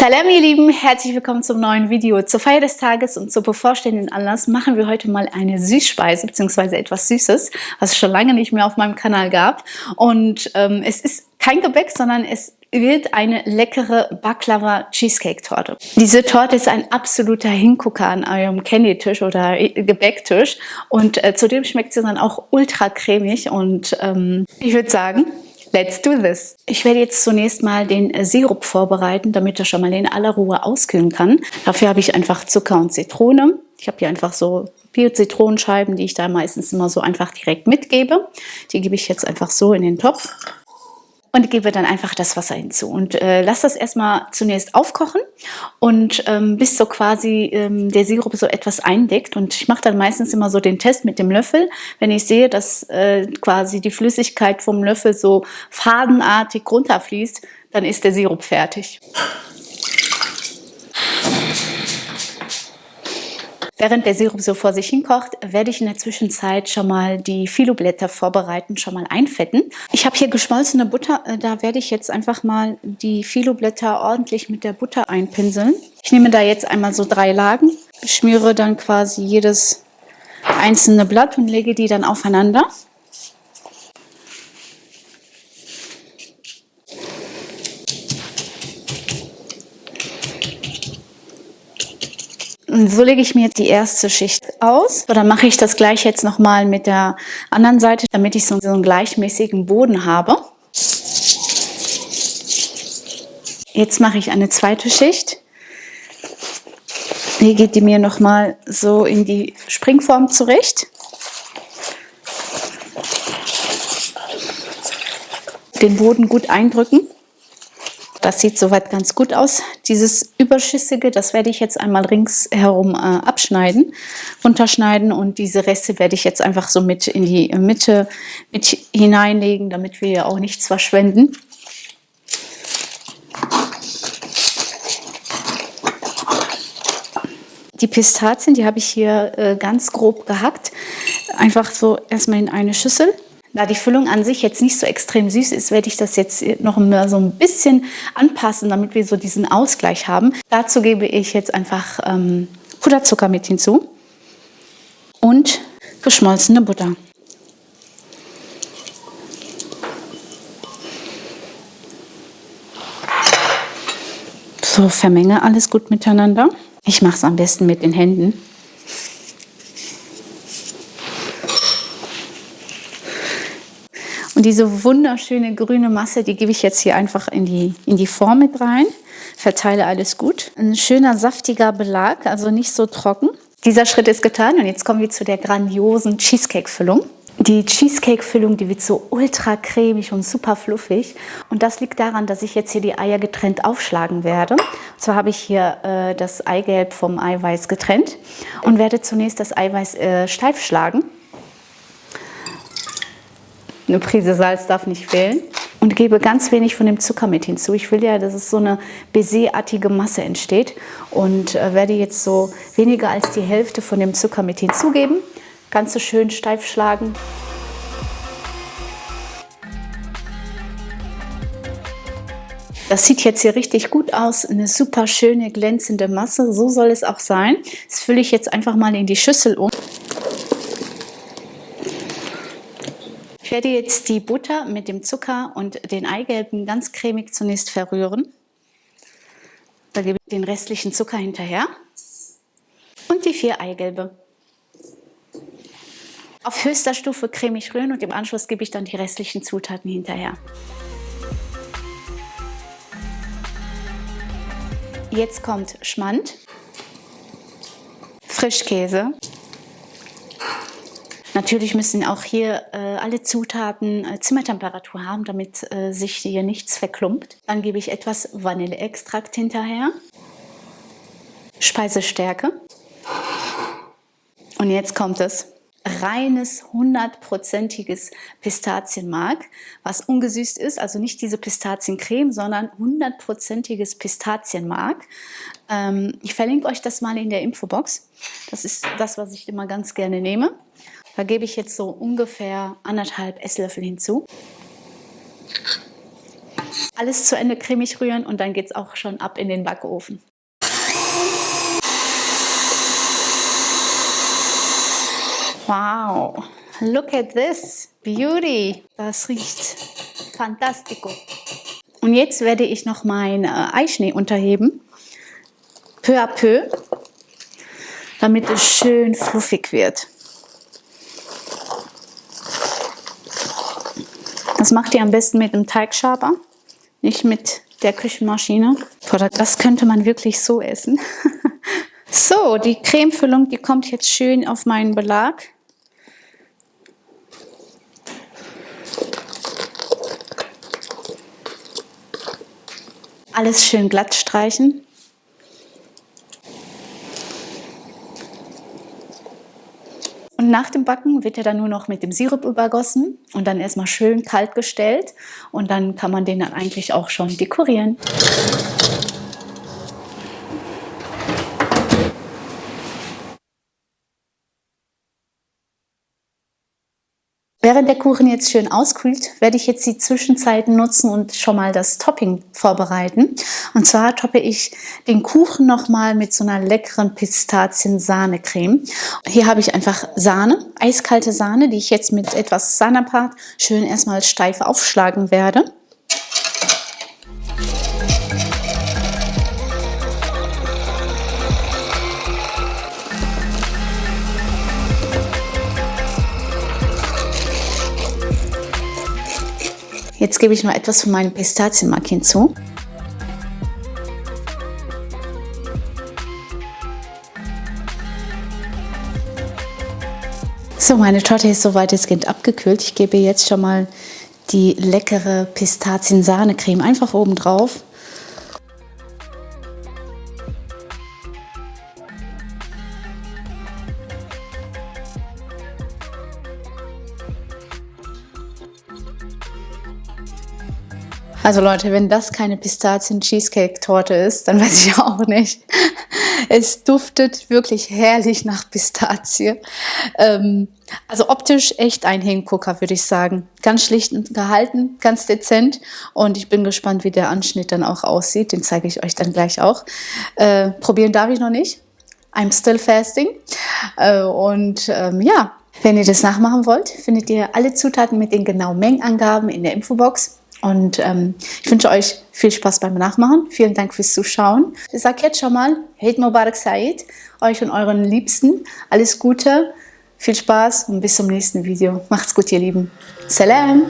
Salam ihr Lieben, herzlich willkommen zum neuen Video. Zur Feier des Tages und zur bevorstehenden Anlass machen wir heute mal eine Süßspeise bzw. etwas Süßes, was es schon lange nicht mehr auf meinem Kanal gab. Und ähm, es ist kein Gebäck, sondern es wird eine leckere Baklava Cheesecake Torte. Diese Torte ist ein absoluter Hingucker an eurem Candy-Tisch oder Gebäcktisch und äh, zudem schmeckt sie dann auch ultra cremig und ähm, ich würde sagen, Let's do this! Ich werde jetzt zunächst mal den Sirup vorbereiten, damit er schon mal in aller Ruhe auskühlen kann. Dafür habe ich einfach Zucker und Zitrone. Ich habe hier einfach so Bio-Zitronenscheiben, die ich da meistens immer so einfach direkt mitgebe. Die gebe ich jetzt einfach so in den Topf und gebe dann einfach das Wasser hinzu. Und äh, lasse das erstmal zunächst aufkochen. Und ähm, bis so quasi ähm, der Sirup so etwas eindeckt. Und ich mache dann meistens immer so den Test mit dem Löffel, wenn ich sehe, dass äh, quasi die Flüssigkeit vom Löffel so fadenartig runterfließt, dann ist der Sirup fertig. Während der Sirup so vor sich hinkocht, werde ich in der Zwischenzeit schon mal die Filoblätter vorbereiten, schon mal einfetten. Ich habe hier geschmolzene Butter, äh, da werde ich jetzt einfach mal die Filoblätter ordentlich mit der Butter einpinseln. Ich nehme da jetzt einmal so drei Lagen, schmiere dann quasi jedes einzelne Blatt und lege die dann aufeinander. So lege ich mir jetzt die erste Schicht aus. So, dann mache ich das gleich jetzt nochmal mit der anderen Seite, damit ich so einen gleichmäßigen Boden habe. Jetzt mache ich eine zweite Schicht. Hier geht die mir nochmal so in die Springform zurecht. Den Boden gut eindrücken. Das sieht soweit ganz gut aus. Dieses Überschüssige, das werde ich jetzt einmal ringsherum äh, abschneiden, runterschneiden und diese Reste werde ich jetzt einfach so mit in die Mitte mit hineinlegen, damit wir auch nichts verschwenden. Die Pistazien, die habe ich hier äh, ganz grob gehackt. Einfach so erstmal in eine Schüssel. Da die Füllung an sich jetzt nicht so extrem süß ist, werde ich das jetzt noch mal so ein bisschen anpassen, damit wir so diesen Ausgleich haben. Dazu gebe ich jetzt einfach ähm, Puderzucker mit hinzu und geschmolzene Butter. So, vermenge alles gut miteinander. Ich mache es am besten mit den Händen. Und diese wunderschöne grüne Masse, die gebe ich jetzt hier einfach in die, in die Form mit rein. Verteile alles gut. Ein schöner saftiger Belag, also nicht so trocken. Dieser Schritt ist getan und jetzt kommen wir zu der grandiosen Cheesecake-Füllung. Die Cheesecake-Füllung, die wird so ultra cremig und super fluffig. Und das liegt daran, dass ich jetzt hier die Eier getrennt aufschlagen werde. Und zwar habe ich hier äh, das Eigelb vom Eiweiß getrennt und werde zunächst das Eiweiß äh, steif schlagen. Eine Prise Salz darf nicht fehlen. Und gebe ganz wenig von dem Zucker mit hinzu. Ich will ja, dass es so eine Baiser-artige Masse entsteht. Und äh, werde jetzt so weniger als die Hälfte von dem Zucker mit hinzugeben. Ganz so schön steif schlagen. Das sieht jetzt hier richtig gut aus, eine super schöne glänzende Masse, so soll es auch sein. Das fülle ich jetzt einfach mal in die Schüssel um. Ich werde jetzt die Butter mit dem Zucker und den Eigelben ganz cremig zunächst verrühren. Da gebe ich den restlichen Zucker hinterher und die vier Eigelbe. Auf höchster Stufe cremig rühren und im Anschluss gebe ich dann die restlichen Zutaten hinterher. Jetzt kommt Schmand, Frischkäse, Natürlich müssen auch hier äh, alle Zutaten äh, Zimmertemperatur haben, damit äh, sich hier nichts verklumpt. Dann gebe ich etwas Vanilleextrakt hinterher, Speisestärke. Und jetzt kommt es. Reines, hundertprozentiges Pistazienmark, was ungesüßt ist, also nicht diese Pistaziencreme, sondern hundertprozentiges Pistazienmark. Ähm, ich verlinke euch das mal in der Infobox. Das ist das, was ich immer ganz gerne nehme. Da gebe ich jetzt so ungefähr anderthalb Esslöffel hinzu. Alles zu Ende cremig rühren und dann geht es auch schon ab in den Backofen. Wow, look at this, beauty. Das riecht fantastico. Und jetzt werde ich noch meinen äh, Eischnee unterheben, peu à peu, damit es schön fluffig wird. Das macht ihr am besten mit einem Teigschaber, nicht mit der Küchenmaschine. Das könnte man wirklich so essen. so, die Cremefüllung, die kommt jetzt schön auf meinen Belag. Alles schön glatt streichen. Nach dem Backen wird er dann nur noch mit dem Sirup übergossen und dann erstmal schön kalt gestellt und dann kann man den dann eigentlich auch schon dekorieren. Während der Kuchen jetzt schön auskühlt, werde ich jetzt die Zwischenzeiten nutzen und schon mal das Topping vorbereiten. Und zwar toppe ich den Kuchen nochmal mit so einer leckeren Pistazien-Sahne-Creme. Hier habe ich einfach Sahne, eiskalte Sahne, die ich jetzt mit etwas Sahnepat schön erstmal steif aufschlagen werde. Jetzt gebe ich noch etwas von meinem Pistazienmark hinzu. So, meine Torte ist soweit es geht abgekühlt. Ich gebe jetzt schon mal die leckere Pistazien-Sahne-Creme einfach oben drauf. Also Leute, wenn das keine Pistazien-Cheesecake-Torte ist, dann weiß ich auch nicht. Es duftet wirklich herrlich nach Pistazie. Ähm, also optisch echt ein Hingucker, würde ich sagen. Ganz schlicht gehalten, ganz dezent. Und ich bin gespannt, wie der Anschnitt dann auch aussieht. Den zeige ich euch dann gleich auch. Äh, probieren darf ich noch nicht. I'm still fasting. Äh, und ähm, ja, wenn ihr das nachmachen wollt, findet ihr alle Zutaten mit den genauen Mengenangaben in der Infobox. Und ähm, ich wünsche euch viel Spaß beim Nachmachen. Vielen Dank fürs Zuschauen. Ich sage jetzt schon mal, Eid Mubarak Said, euch und euren Liebsten. Alles Gute, viel Spaß und bis zum nächsten Video. Macht's gut, ihr Lieben. Salam!